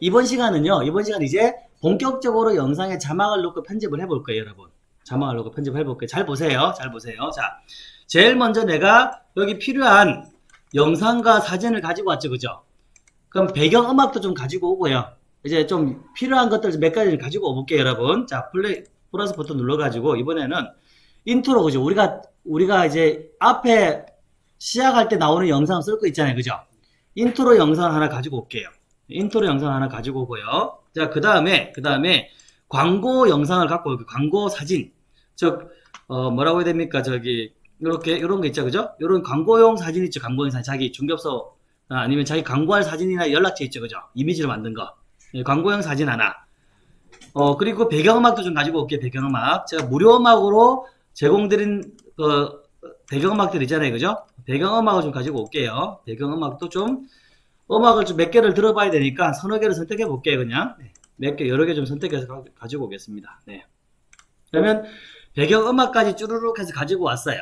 이번 시간은요. 이번 시간 이제 본격적으로 영상에 자막을 넣고 편집을 해볼 거예요, 여러분. 자막을 넣고 편집을 해볼 거예요. 잘 보세요. 잘 보세요. 자, 제일 먼저 내가 여기 필요한 영상과 사진을 가지고 왔죠, 그죠? 그럼 배경음악도 좀 가지고 오고요. 이제 좀 필요한 것들 몇 가지를 가지고 오볼게요, 여러분. 자, 플레이 플러스 버튼 눌러가지고 이번에는 인트로 그죠? 우리가 우리가 이제 앞에 시작할 때 나오는 영상 쓸 거 있잖아요, 그죠? 인트로 영상 하나 가지고 올게요. 인트로 영상 하나 가지고 오고요. 자, 그 다음에 그 다음에 광고 영상을 갖고 올게요. 광고 사진. 즉 어, 뭐라고 해야 됩니까? 저기 이렇게 이런 거 있죠, 그죠? 이런 광고용 사진 있죠, 광고용 사진. 자기 중개업소 아, 아니면 자기 광고할 사진이나 연락처 있죠, 그죠? 이미지로 만든 거. 예, 광고용 사진 하나. 어, 그리고 배경음악도 좀 가지고 올게요, 배경음악. 제가 무료 음악으로 제공드린, 그, 배경음악들 있잖아요, 그죠? 배경음악을 좀 가지고 올게요. 배경음악도 좀, 음악을 좀 몇 개를 들어봐야 되니까 서너 개를 선택해 볼게요, 그냥. 네, 몇 개, 여러 개 좀 선택해서 가, 가지고 오겠습니다. 네. 그러면 배경음악까지 쭈루룩 해서 가지고 왔어요.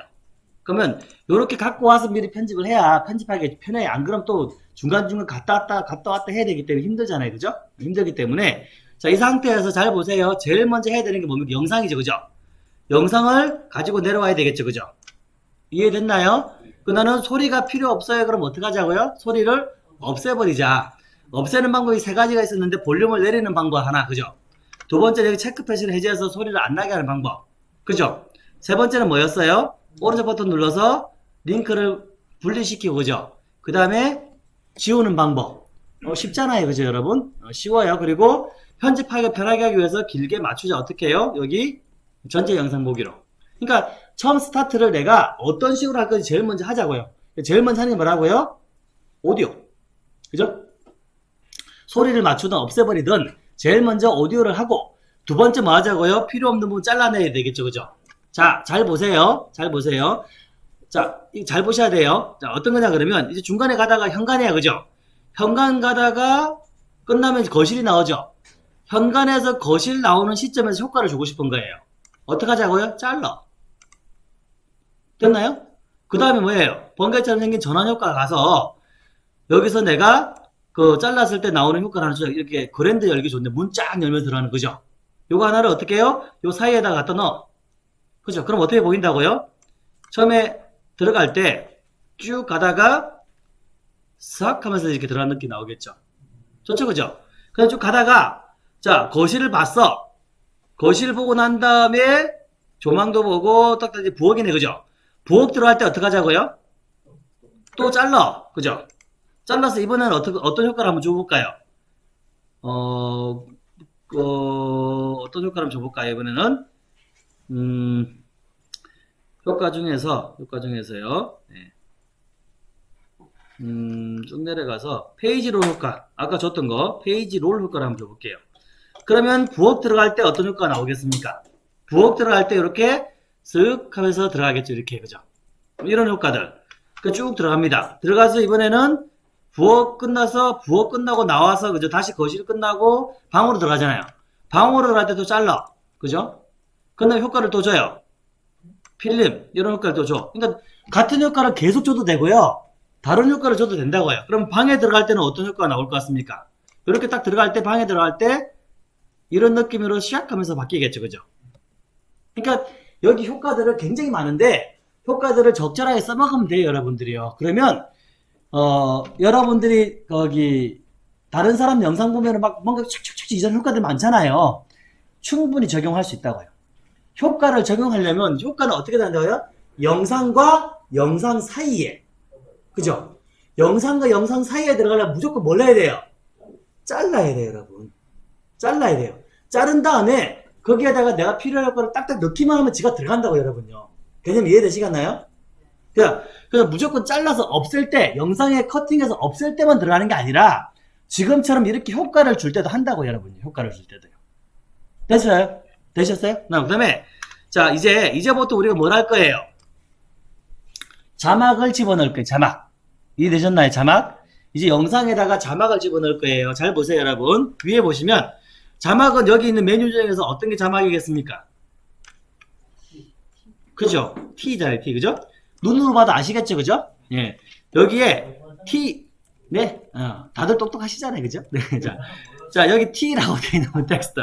그러면 이렇게 갖고 와서 미리 편집을 해야 편집하기 편해. 안 그럼 또 중간중간 갔다 왔다 갔다 왔다 해야 되기 때문에 힘들잖아요. 그죠? 힘들기 때문에 자, 이 상태에서 잘 보세요. 제일 먼저 해야 되는 게 뭡니까? 영상이죠. 그죠? 영상을 가지고 내려와야 되겠죠. 그죠? 이해됐나요? 그 나는 소리가 필요 없어요. 그럼 어떻게 하자고요? 소리를 없애버리자. 없애는 방법이 세 가지가 있었는데 볼륨을 내리는 방법 하나. 그죠? 두 번째 여기 체크 표시를 해제해서 소리를 안 나게 하는 방법. 그죠? 세 번째는 뭐였어요? 오른쪽 버튼 눌러서 링크를 분리시키고 그죠? 그 다음에 지우는 방법. 어, 쉽잖아요. 그죠 여러분? 어, 쉬워요. 그리고 편집하기가 편하게 하기 위해서 길게 맞추자. 어떻게 해요? 여기 전체 영상 보기로. 그러니까 처음 스타트를 내가 어떤 식으로 할 건지 제일 먼저 하자고요. 제일 먼저 하는 게 뭐라고요? 오디오. 그죠? 소리를 맞추든 없애버리든 제일 먼저 오디오를 하고 두 번째 뭐 하자고요? 필요 없는 부분 잘라내야 되겠죠. 그죠? 자, 잘 보세요. 잘 보세요. 자, 이거 잘 보셔야 돼요. 자, 어떤 거냐 그러면 이제 중간에 가다가 현관이야. 그죠? 현관 가다가 끝나면 거실이 나오죠. 현관에서 거실 나오는 시점에서 효과를 주고 싶은 거예요. 어떻게 하자고요? 잘라. 됐나요? 그 다음에 뭐예요? 번개처럼 생긴 전환 효과가 가서 여기서 내가 그 잘랐을 때 나오는 하나 줘. 이렇게 그랜드 열기 좋은데 문 쫙 열면 들어가는 거죠. 요거 하나를 어떻게 해요? 요 사이에다 갖다 넣어. 그죠? 그럼 어떻게 보인다고요? 처음에 들어갈 때 쭉 가다가 싹 하면서 이렇게 들어가는 느낌 나오겠죠? 좋죠? 그죠? 그냥 쭉 가다가 자 거실을 봤어. 거실 보고 난 다음에 조망도 보고 딱 이제 부엌이네 그죠? 부엌 들어갈 때 어떻게 하자고요? 또 잘라 그죠? 잘라서 이번에는 어떤 어떤 효과를 한번 줘볼까요? 어, 어 어 떤 효과를 줘볼까요? 이번에는 음, 효과 중에서 효과 중에서요. 네. 음, 쭉 내려가서 페이지 롤 효과 아까 줬던 거 페이지 롤 효과를 한번 줘볼게요. 그러면 부엌 들어갈 때 어떤 효과가 나오겠습니까? 부엌 들어갈 때 이렇게 쓱 하면서 들어가겠죠. 이렇게 그죠? 이런 효과들 그 쭉 들어갑니다. 들어가서 이번에는 부엌 끝나서 부엌 끝나고 나와서 그죠? 다시 거실 끝나고 방으로 들어가잖아요. 방으로 들어갈 때도 잘라 그죠? 근데 효과를 또 줘요. 필름 이런 효과를 또 줘. 그러니까 같은 효과를 계속 줘도 되고요. 다른 효과를 줘도 된다고요. 그럼 방에 들어갈 때는 어떤 효과가 나올 것 같습니까? 이렇게 딱 들어갈 때 방에 들어갈 때 이런 느낌으로 시작하면서 바뀌겠죠. 그죠? 그러니까 여기 효과들을 굉장히 많은데 효과들을 적절하게 써먹으면 돼요. 여러분들이요. 그러면 어 여러분들이 거기 다른 사람 영상 보면은 막 뭔가 촥촥촥 이런 효과들 많잖아요. 충분히 적용할 수 있다고요. 효과를 적용하려면 효과는 어떻게 된다고요? 영상과 영상 사이에 그죠? 영상과 영상 사이에 들어가려면 무조건 뭘 해야 돼요? 잘라야 돼요 여러분 잘라야 돼요 자른 다음에 거기에다가 내가 필요할 거를 딱딱 넣기만 하면 지가 들어간다고 여러분요 개념 이해되시겠나요? 그냥, 그냥 무조건 잘라서 없앨 때 영상에 커팅해서 없앨 때만 들어가는 게 아니라 지금처럼 이렇게 효과를 줄 때도 한다고 여러분요 효과를 줄 때도요 됐어요? 되셨어요? 그 다음에 자 이제 이제부터 우리가 뭘 할 거예요? 자막을 집어넣을 거예요. 자막 이해되셨나요? 자막 이제 영상에다가 자막을 집어넣을 거예요. 잘 보세요 여러분 위에 보시면 자막은 여기 있는 메뉴 중에서 어떤 게 자막이겠습니까? 그죠? T잖아요 T 그죠? 눈으로 봐도 아시겠죠 그죠? 예 여기에 T 네, 어, 다들 똑똑하시잖아요, 그죠? 네, 자, 자 여기 T라고 되어 있는 텍스트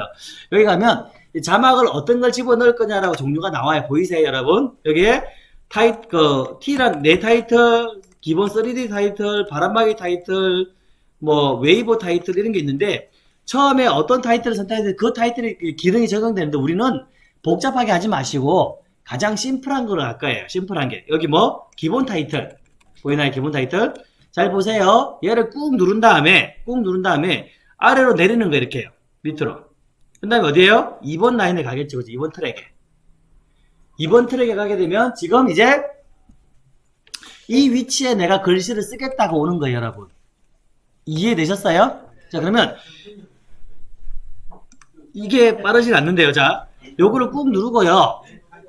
여기 가면 이 자막을 어떤 걸 집어넣을 거냐라고 종류가 나와요. 보이세요, 여러분? 여기에 타이 그 T란 내 타이틀, 기본 3D 타이틀, 바람막이 타이틀, 뭐 웨이버 타이틀 이런 게 있는데 처음에 어떤 타이틀을 선택해서 그 타이틀이 기능이 적용되는데 우리는 복잡하게 하지 마시고 가장 심플한 할 거예요. 심플한 게 여기 뭐 기본 타이틀 보이나요? 기본 타이틀 잘 보세요. 얘를 꾹 누른 다음에 꾹 누른 다음에 아래로 내리는 거 이렇게요. 밑으로. 그 다음에 어디에요? 2번 라인에 가겠죠. 그죠? 2번 트랙에. 2번 트랙에 가게 되면 지금 이제 이 위치에 내가 글씨를 쓰겠다고 오는 거예요, 여러분. 이해되셨어요? 자, 그러면 이게 빠르진 않는데요. 자, 요거를 꾹 누르고요.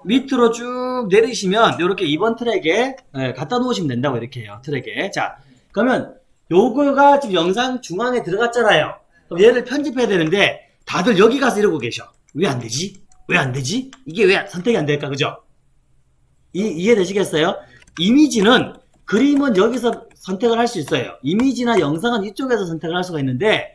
밑으로 쭉 내리시면 이렇게 2번 트랙에 예, 갖다 놓으시면 된다고 이렇게 해요. 트랙에. 자, 그러면 요거가 지금 영상 중앙에 들어갔잖아요. 그럼 얘를 편집해야 되는데 다들 여기 가서 이러고 계셔. 왜 안 되지? 왜 안 되지? 이게 왜 선택이 안 될까? 그죠? 이, 이해되시겠어요? 이미지는 그림은 여기서 선택을 할 수 있어요. 이미지나 영상은 이쪽에서 선택을 할 수가 있는데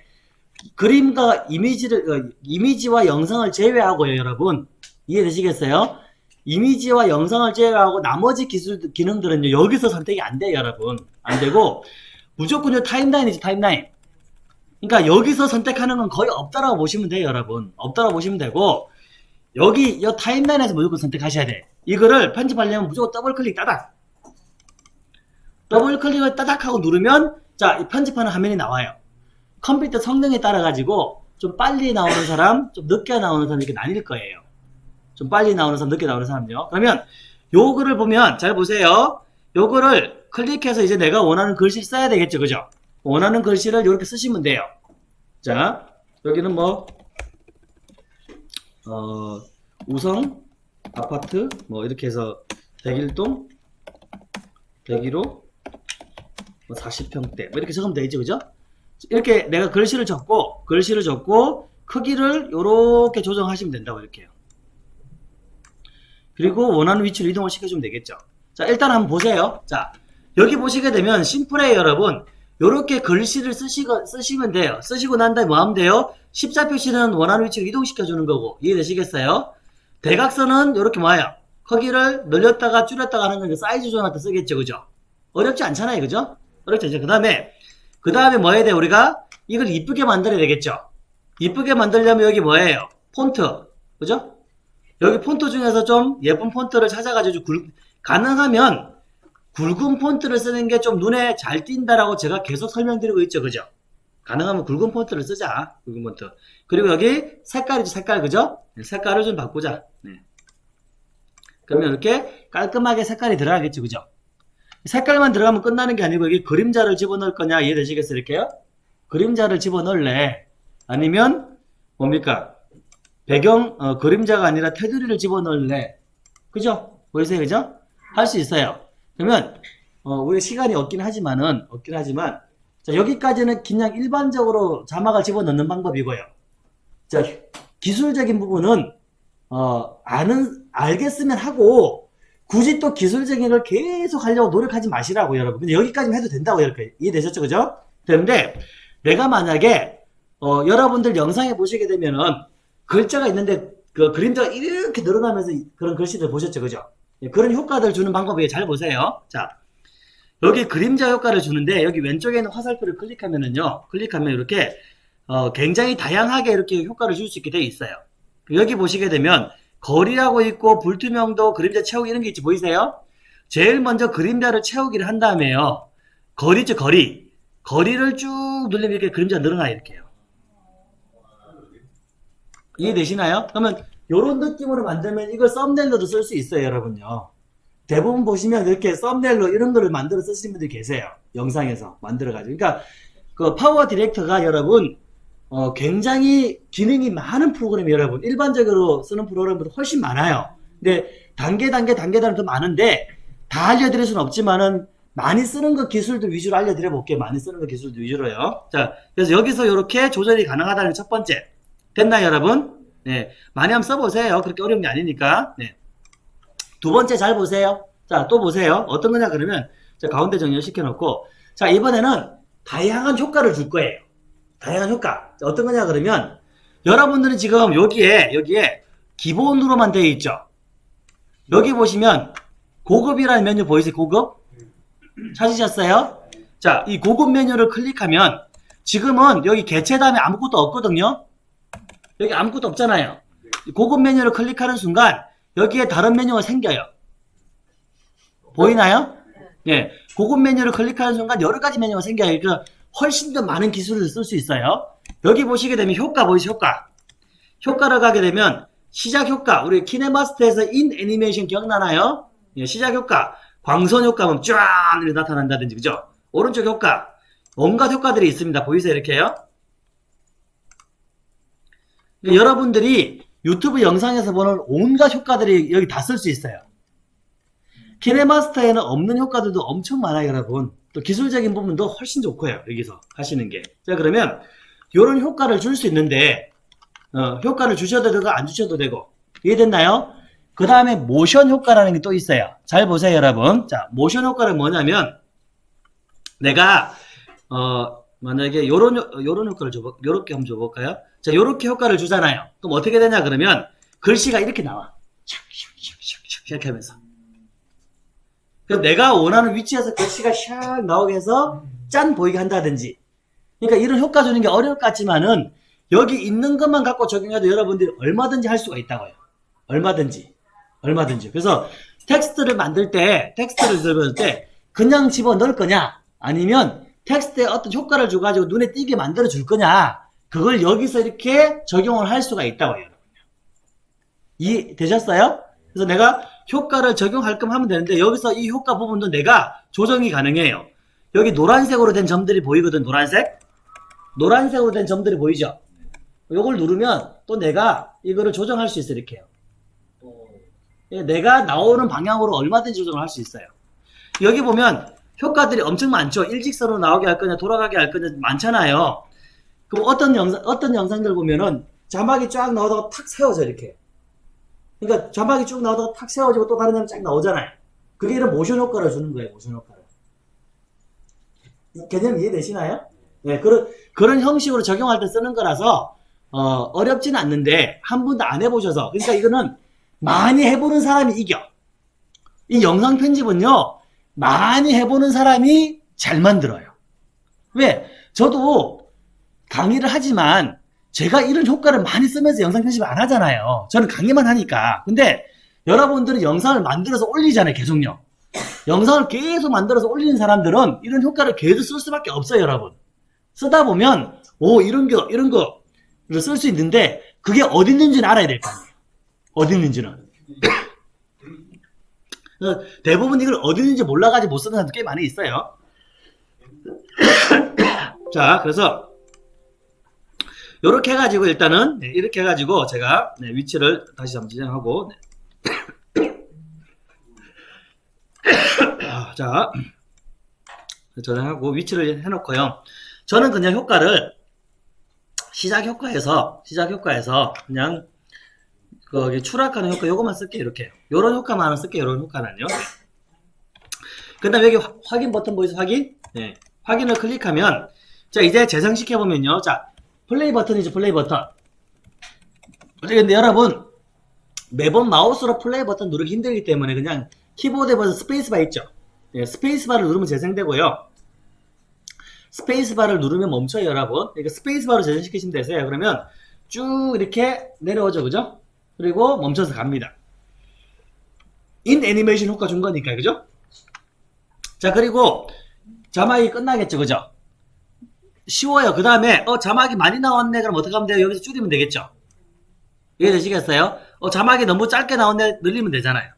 그림과 이미지를 어, 이미지와 영상을 제외하고요, 여러분. 이해되시겠어요? 이미지와 영상을 제외하고 나머지 기술 기능들은 여기서 선택이 안 돼요, 여러분. 안 되고 무조건 요 타임라인이지 타임라인. 그러니까 여기서 선택하는 건 거의 없다라고 보시면 돼요, 여러분. 없다라고 보시면 되고 여기 이 타임라인에서 무조건 선택하셔야 돼. 이거를 편집하려면 무조건 더블 클릭 따닥. 더블 클릭을 따닥 하고 누르면 자, 이 편집하는 화면이 나와요. 컴퓨터 성능에 따라 가지고 좀 빨리 나오는 사람, 좀 늦게 나오는 사람 이렇게 나뉠 거예요. 좀 빨리 나오는 사람, 늦게 나오는 사람요. 그러면 요거를 보면 잘 보세요. 요거를 클릭해서 이제 내가 원하는 글씨를 써야 되겠죠, 그죠? 원하는 글씨를 이렇게 쓰시면 돼요. 자, 여기는 뭐 어, 우성 아파트 뭐 이렇게 해서 101동 101호 뭐 40평대 뭐 이렇게 적으면 되죠, 그죠? 이렇게 내가 글씨를 적고 글씨를 적고 크기를 이렇게 조정하시면 된다고 이렇게요. 그리고 원하는 위치로 이동을 시켜주면 되겠죠. 자, 일단 한번 보세요. 자, 여기 보시게 되면 심플해요, 여러분. 이렇게 글씨를 쓰시고, 쓰시면 돼요. 쓰시고 난 다음에 뭐 하면 돼요? 십자표시는 원하는 위치로 이동시켜주는 거고, 이해되시겠어요? 대각선은 이렇게 뭐예요? 크기를 늘렸다가 줄였다가 하는 건 사이즈 조정할 때 쓰겠죠, 그죠? 어렵지 않잖아요, 그죠? 어렵지 않죠. 그 다음에, 그 다음에 뭐 해야 돼, 우리가? 이걸 이쁘게 만들어야 되겠죠? 이쁘게 만들려면 여기 뭐예요? 폰트. 그죠? 여기 폰트 중에서 좀 예쁜 폰트를 찾아가지고 굵, 가능하면 굵은 폰트를 쓰는 게 좀 눈에 잘 띈다라고 제가 계속 설명드리고 있죠. 그죠? 가능하면 굵은 폰트를 쓰자. 굵은 폰트. 그리고 여기 색깔이죠. 색깔. 그죠? 네, 색깔을 좀 바꾸자. 네. 그러면 이렇게 깔끔하게 색깔이 들어가겠죠. 그죠? 색깔만 들어가면 끝나는 게 아니고 여기 그림자를 집어넣을 거냐 이해되시겠어요? 이렇게요? 그림자를 집어넣을래? 아니면 뭡니까? 배경 어, 그림자가 아니라 테두리를 집어넣을래? 그죠? 보이세요? 그죠? 할 수 있어요. 그러면 어, 우리 시간이 없긴 하지만은 없긴 하지만 자, 여기까지는 그냥 일반적으로 자막을 집어넣는 방법이고요. 자, 기술적인 부분은 어, 아는 알겠으면 하고 굳이 또 기술적인 걸 계속 하려고 노력하지 마시라고 여러분. 근데 여기까지만 해도 된다고 이렇게 이해되셨죠, 그죠? 그런데 내가 만약에 어, 여러분들 영상에 보시게 되면은 글자가 있는데 그 그림자가 이렇게 늘어나면서 그런 글씨들 보셨죠, 그죠? 예, 그런 효과들 주는 방법이에요. 잘 보세요. 자, 여기 그림자 효과를 주는데 여기 왼쪽에 있는 화살표를 클릭하면은요, 클릭하면 이렇게 어, 굉장히 다양하게 이렇게 효과를 줄 수 있게 되어 있어요. 여기 보시게 되면 거리라고 있고 불투명도 그림자 채우기 이런 게 있지 보이세요? 제일 먼저 그림자를 채우기를 한 다음에요. 거리죠, 거리. 거리를 쭉 누르면 이렇게 그림자 늘어나요, 이렇게요. 이해되시나요? 그러면 이런 느낌으로 만들면 이걸 썸네일로도 쓸 수 있어요, 여러분요. 대부분 보시면 이렇게 썸네일로 이런 거를 만들어 쓰시는 분들이 계세요. 영상에서 만들어 가지고. 그러니까 그 파워 디렉터가 여러분 어, 굉장히 기능이 많은 프로그램이 여러분 일반적으로 쓰는 프로그램보다 훨씬 많아요. 근데 단계 단계 단계단은 더 많은데 다 알려드릴 수는 없지만은 많이 쓰는 거 기술도 위주로 알려드려 볼게요. 많이 쓰는 거 기술도 위주로요. 자, 그래서 여기서 이렇게 조절이 가능하다는 첫 번째. 됐나요, 여러분? 네. 많이 한번 써보세요. 그렇게 어려운 게 아니니까. 네. 두 번째 잘 보세요. 자, 또 보세요. 어떤 거냐, 그러면, 자, 가운데 정렬 시켜놓고, 자, 이번에는 다양한 효과를 줄 거예요. 다양한 효과. 자, 어떤 거냐 그러면 여러분들은 지금 여기에 여기에 기본으로만 되어 있죠. 여기 보시면 고급이라는 메뉴 보이세요? 고급? 찾으셨어요? 자, 이 고급 메뉴를 클릭하면 지금은 여기 개체 다음에 아무것도 없거든요. 여기 아무것도 없잖아요. 이 고급 메뉴를 클릭하는 순간 여기에 다른 메뉴가 생겨요. 보이나요? 예. 고급 메뉴를 클릭하는 순간 여러 가지 메뉴가 생겨요. 그러니까 훨씬 더 많은 기술을 쓸 수 있어요. 여기 보시게 되면 효과 보이죠? 효과. 효과를 가게 되면 시작 효과. 우리 키네마스터에서 인 애니메이션 기억나나요? 예, 시작 효과. 광선 효과면 쫙 나타난다든지 그죠? 오른쪽 효과. 온갖 효과들이 있습니다. 보이세요? 이렇게요. 그러니까 여러분들이 유튜브 영상에서 보는 온갖 효과들이 여기 다 쓸 수 있어요. 키네마스터에는 없는 효과들도 엄청 많아요, 여러분. 또 기술적인 부분도 훨씬 좋고요, 여기서 하시는 게. 자, 그러면 이런 효과를 줄 수 있는데, 어, 효과를 주셔도 되고 안 주셔도 되고. 이해됐나요? 그 다음에 모션 효과라는 게 또 있어요. 잘 보세요, 여러분. 자, 모션 효과는 뭐냐면, 내가, 어, 만약에 요런, 효- 요런 효과를 줘볼, 요렇게 한번 줘 볼까요? 자, 요렇게 효과를 주잖아요. 그럼 어떻게 되냐, 그러면, 글씨가 이렇게 나와. 샥샥샥샥 이렇게 하면서. 그럼 내가 원하는 위치에서 글씨가 샥 나오게 해서 짠 보이게 한다든지. 그러니까 이런 효과 주는 게 어려울 것 같지만은 여기 있는 것만 갖고 적용해도 여러분들이 얼마든지 할 수가 있다고요. 얼마든지. 얼마든지. 그래서 텍스트를 만들 때, 텍스트를 들을 때 그냥 집어 넣을 거냐? 아니면 텍스트에 어떤 효과를 줘가지고 눈에 띄게 만들어 줄 거냐? 그걸 여기서 이렇게 적용을 할 수가 있다고요. 여러분요. 이해 되셨어요? 그래서 내가 효과를 적용할 거면 하면 되는데 여기서 이 효과 부분도 내가 조정이 가능해요. 여기 노란색으로 된 점들이 보이거든, 노란색? 노란색으로 된 점들이 보이죠? 요걸 누르면 또 내가 이거를 조정할 수 있어요, 이렇게요. 예, 내가 나오는 방향으로 얼마든지 조정을 할 수 있어요. 여기 보면 효과들이 엄청 많죠? 일직선으로 나오게 할 거냐, 돌아가게 할 거냐, 많잖아요. 그럼 어떤 영상, 어떤 영상들 보면은 자막이 쫙 나오다가 탁 세워져, 이렇게. 그러니까 자막이 쭉 나오다가 탁 세워지고 또 다른 점이 쫙 나오잖아요. 그게 이런 모션 효과를 주는 거예요, 모션 효과를. 이 개념 이해되시나요? 네, 그런, 그런 형식으로 적용할 때 쓰는 거라서, 어, 어렵지는 않는데, 한 번도 안 해보셔서, 그러니까 이거는 많이 해보는 사람이 이겨. 이 영상 편집은요, 많이 해보는 사람이 잘 만들어요. 왜? 저도 강의를 하지만, 제가 이런 효과를 많이 쓰면서 영상 편집 안 하잖아요. 저는 강의만 하니까. 근데 여러분들은 영상을 만들어서 올리잖아요, 계속요. 영상을 계속 만들어서 올리는 사람들은 이런 효과를 계속 쓸 수밖에 없어요, 여러분. 쓰다 보면, 오, 이런 거, 이런 거, 쓸 수 있는데, 그게 어디 있는지는 알아야 될 거 아니에요. 어디 있는지는. 대부분 이걸 어디 있는지 몰라가지고 못 쓰는 사람도 꽤 많이 있어요. 자, 그래서, 요렇게 해가지고 일단은, 네, 이렇게 해가지고 제가 네, 위치를 다시 한번 지정하고, 네. 아, 자, 저장하고 위치를 해놓고요. 저는 그냥 효과를 시작 효과에서 시작 효과에서 그냥 거기 추락하는 효과 요것만 쓸게요 이렇게. 요런 효과만 쓸게요 요런 효과는요. 그 다음에 여기 화- 확인 버튼 보이세요? 확인? 네. 확인을 클릭하면 자 이제 재생시켜 보면요. 자 플레이 버튼이죠 플레이 버튼. 근데 여러분 매번 마우스로 플레이 버튼 누르기 힘들기 때문에 그냥 키보드에 보면 스페이스바 있죠? 네, 스페이스바를 누르면 재생되고요. 스페이스바를 누르면 멈춰요 여러분. 그러니까 스페이스바로 재생시키시면 되세요. 그러면 쭉 이렇게 내려오죠 그죠? 그리고 멈춰서 갑니다. in 애니메이션 효과 준 거니까 그죠? 자 그리고 자막이 끝나겠죠 그죠 쉬워요. 그 다음에 어 자막이 많이 나왔네. 그럼 어떻게 하면 돼요? 여기서 줄이면 되겠죠? 이해되시겠어요? 어 자막이 너무 짧게 나왔네. 늘리면 되잖아요.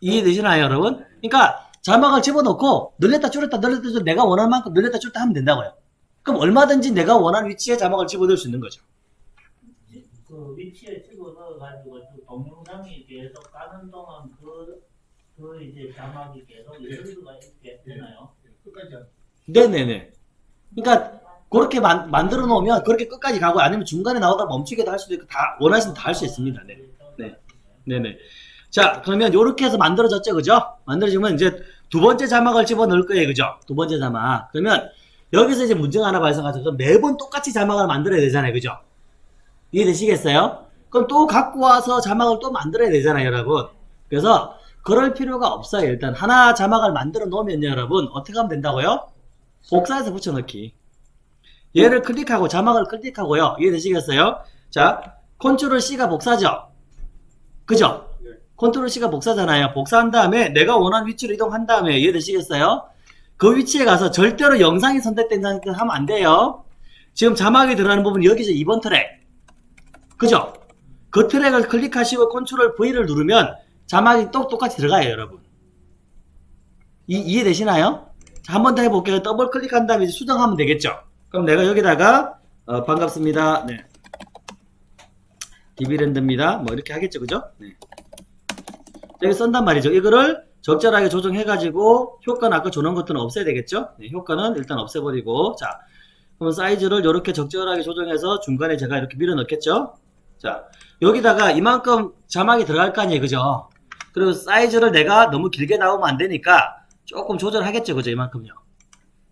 이해되시나요 여러분? 그러니까 자막을 집어넣고 늘렸다 줄였다 늘렸다 줄였다 내가 원하는 만큼 늘렸다 줄였다 하면 된다고요. 그럼 얼마든지 내가 원하는 위치에 자막을 집어넣을 수 있는 거죠. 그 위치에 찍어 넣어가지고 그 동영상이 계속 가는 동안 그, 그 이제 자막이 계속 있을 수가 있게 되나요? 끝까지 안- 네네네. 그러니까 그렇게 만, 만들어 놓으면 그렇게 끝까지 가고 아니면 중간에 나오다 멈추게도 할 수도 있고 다 원하시면 다 할 수 있습니다. 네. 네. 네네. 자 그러면 이렇게 해서 만들어졌죠 그죠? 만들어지면 이제 두 번째 자막을 집어넣을 거예요. 그죠? 두 번째 자막. 그러면 여기서 이제 문제가 하나 발생하죠. 매번 똑같이 자막을 만들어야 되잖아요. 그죠? 이해되시겠어요? 그럼 또 갖고 와서 자막을 또 만들어야 되잖아요. 여러분. 그래서 그럴 필요가 없어요. 일단 하나 자막을 만들어 놓으면 여러분 어떻게 하면 된다고요? 복사해서 붙여넣기. 얘를 클릭하고 자막을 클릭하고요. 이해되시겠어요? 자, 컨트롤 C가 복사죠? 그죠? 컨트롤 C가 복사잖아요. 복사한 다음에 내가 원하는 위치로 이동한 다음에 이해되시겠어요? 그 위치에 가서 절대로 영상이 선택된 상태에서 하면 안 돼요. 지금 자막이 들어가는 부분 여기서 2번 트랙. 그죠? 그 트랙을 클릭하시고 컨트롤 V를 누르면 자막이 또 똑같이 들어가요, 여러분. 이, 이해되시나요? 자, 한번 더 해볼게요. 더블 클릭한 다음에 수정하면 되겠죠? 그럼 내가 여기다가, 어, 반갑습니다. 네. 디비랜드입니다. 뭐 이렇게 하겠죠, 그죠? 네. 여기 쓴단 말이죠. 이거를 적절하게 조정해가지고 효과는 아까 줘놓은 것들은 없애야 되겠죠? 네, 효과는 일단 없애버리고 자 그럼 사이즈를 이렇게 적절하게 조정해서 중간에 제가 이렇게 밀어 넣겠죠? 자 여기다가 이만큼 자막이 들어갈 거 아니에요 그죠? 그리고 사이즈를 내가 너무 길게 나오면 안 되니까 조금 조절하겠죠 그죠 이만큼요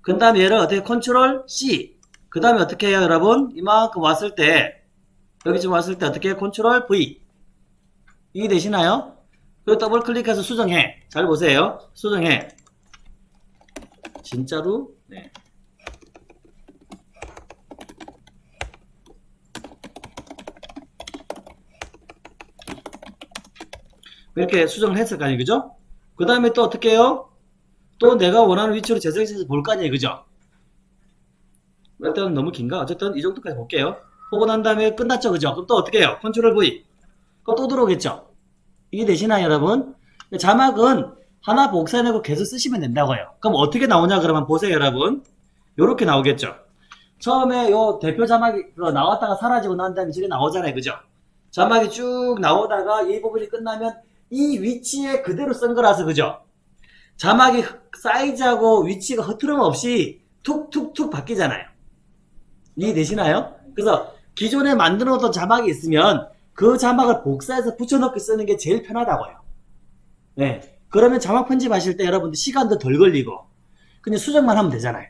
그 다음에 얘를 어떻게 컨트롤 C 그 다음에 어떻게 해요 여러분 이만큼 왔을 때 여기쯤 왔을 때 어떻게 컨트롤 V 이해 되시나요? 그리고 더블 클릭해서 수정해. 잘 보세요. 수정해. 진짜로? 네. 이렇게 수정을 했을 거 아니에요. 그죠? 그 다음에 또 어떻게 해요? 또 내가 원하는 위치로 재생해서 볼 거 아니에요. 그죠? 일단 너무 긴가? 어쨌든 이 정도까지 볼게요. 보고 난 다음에 끝났죠. 그죠? 그럼 또 어떻게 해요? 컨트롤 V. 그럼 또 들어오겠죠? 이게 되시나요, 여러분? 자막은 하나 복사해내고 계속 쓰시면 된다고요. 그럼 어떻게 나오냐, 그러면 보세요, 여러분. 요렇게 나오겠죠. 처음에 요 대표 자막이 그거 나왔다가 사라지고 난 다음에 저게 나오잖아요, 그죠? 자막이 쭉 나오다가 이 부분이 끝나면 이 위치에 그대로 쓴 거라서, 그죠? 자막이 사이즈하고 위치가 흐트럼 없이 툭툭툭 바뀌잖아요. 이해되시나요? 그래서 기존에 만들어 놓던 자막이 있으면 그 자막을 복사해서 붙여넣기 쓰는 게 제일 편하다고요. 네. 그러면 자막 편집하실 때 여러분들 시간도 덜 걸리고 그냥 수정만 하면 되잖아요.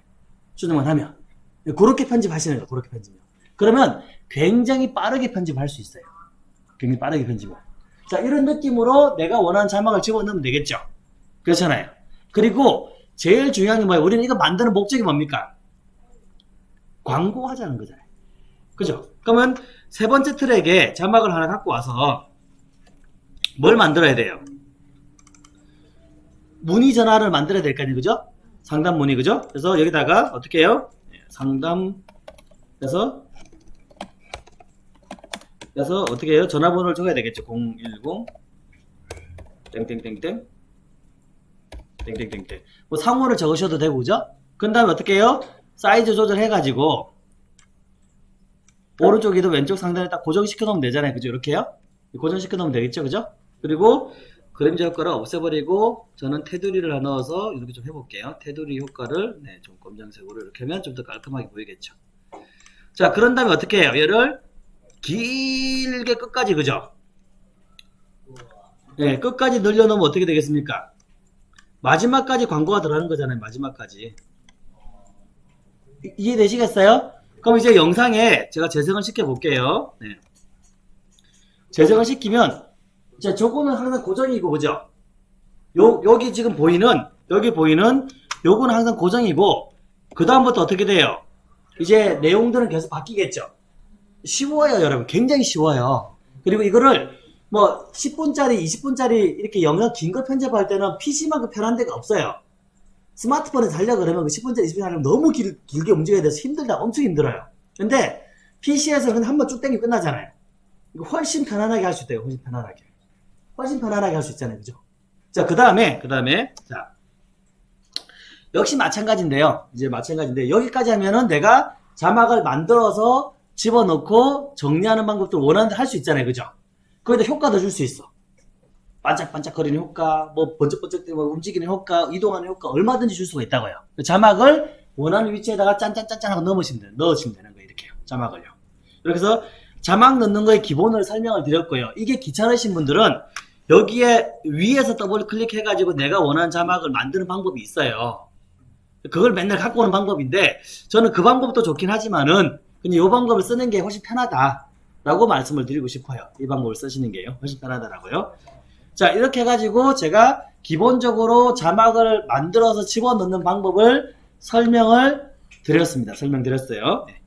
수정만 하면. 네, 그렇게 편집하시는 거예요. 그렇게 편집요. 그러면 굉장히 빠르게 편집할 수 있어요. 굉장히 빠르게 편집을. 자, 이런 느낌으로 내가 원하는 자막을 집어넣으면 되겠죠. 그렇잖아요. 그리고 제일 중요한 게 뭐예요? 우리는 이거 만드는 목적이 뭡니까? 광고하자는 거잖아요. 그죠? 그러면 세 번째 트랙에 자막을 하나 갖고 와서 뭘 만들어야 돼요? 문의 전화를 만들어야 될 거 아니에요, 그죠? 상담 문의, 그죠? 그래서 여기다가 어떻게 해요? 예, 상담, 그래서 그래서 어떻게 해요? 전화번호를 적어야 되겠죠. 010 땡땡땡땡 땡땡땡땡 뭐 상호를 적으셔도 되고, 그죠? 그 다음에 어떻게 해요? 사이즈 조절해가지고 오른쪽에도 왼쪽 상단에 딱 고정시켜 놓으면 되잖아요. 그죠? 이렇게요? 고정시켜 놓으면 되겠죠? 그죠? 그리고 그림자 효과를 없애버리고 저는 테두리를 하나 넣어서 이렇게 좀 해볼게요. 테두리 효과를 네, 좀 검정색으로 이렇게 하면 좀 더 깔끔하게 보이겠죠. 자, 그런 다음에 어떻게 해요? 얘를 길게 끝까지 그죠? 네, 끝까지 늘려놓으면 어떻게 되겠습니까? 마지막까지 광고가 들어가는 거잖아요. 마지막까지. 이- 이해되시겠어요? 그럼 이제 영상에 제가 재생을 시켜 볼게요. 네. 재생을 시키면 자, 저거는 항상 고정이고 그죠? 요 여기 지금 보이는 여기 보이는 요거는 항상 고정이고 그 다음부터 어떻게 돼요? 이제 내용들은 계속 바뀌겠죠. 쉬워요, 여러분. 굉장히 쉬워요. 그리고 이거를 뭐 10분짜리, 20분짜리 이렇게 영상 긴거 편집할 때는 PC만큼 편한 데가 없어요. 스마트폰에서 하려고 그러면 그 10분짜리, 20분짜리 하려면 너무 길, 길게 움직여야 돼서 힘들다, 엄청 힘들어요. 근데 PC에서 그냥 한번 쭉 땡기고 끝나잖아요. 훨씬 편안하게 할 수 있대요, 훨씬 편안하게. 훨씬 편안하게 할 수 있잖아요, 그죠? 자, 그 다음에, 그 다음에, 자. 역시 마찬가지인데요. 이제 마찬가지인데, 여기까지 하면은 내가 자막을 만들어서 집어넣고 정리하는 방법도 원하는데 할 수 있잖아요, 그죠? 거기다 효과도 줄 수 있어. 반짝반짝거리는 효과, 뭐 번쩍번쩍 뭐 움직이는 효과, 이동하는 효과 얼마든지 줄 수가 있다고요. 그 자막을 원하는 위치에다가 짠짠짠짠 하고 넣으시면. 넣으시면 되는 거예요. 이렇게요. 자막을요. 이렇게 해서 자막 넣는 거의 기본을 설명을 드렸고요. 이게 귀찮으신 분들은 여기에 위에서 더블 클릭해 가지고 내가 원하는 자막을 만드는 방법이 있어요. 그걸 맨날 갖고 오는 방법인데 저는 그 방법도 좋긴 하지만은 그냥 이 방법을 쓰는 게 훨씬 편하다 라고 말씀을 드리고 싶어요. 이 방법을 쓰시는 게요. 훨씬 편하다라고요. 자 이렇게 해가지고 제가 기본적으로 자막을 만들어서 집어넣는 방법을 설명을 드렸습니다. 설명드렸어요. 네.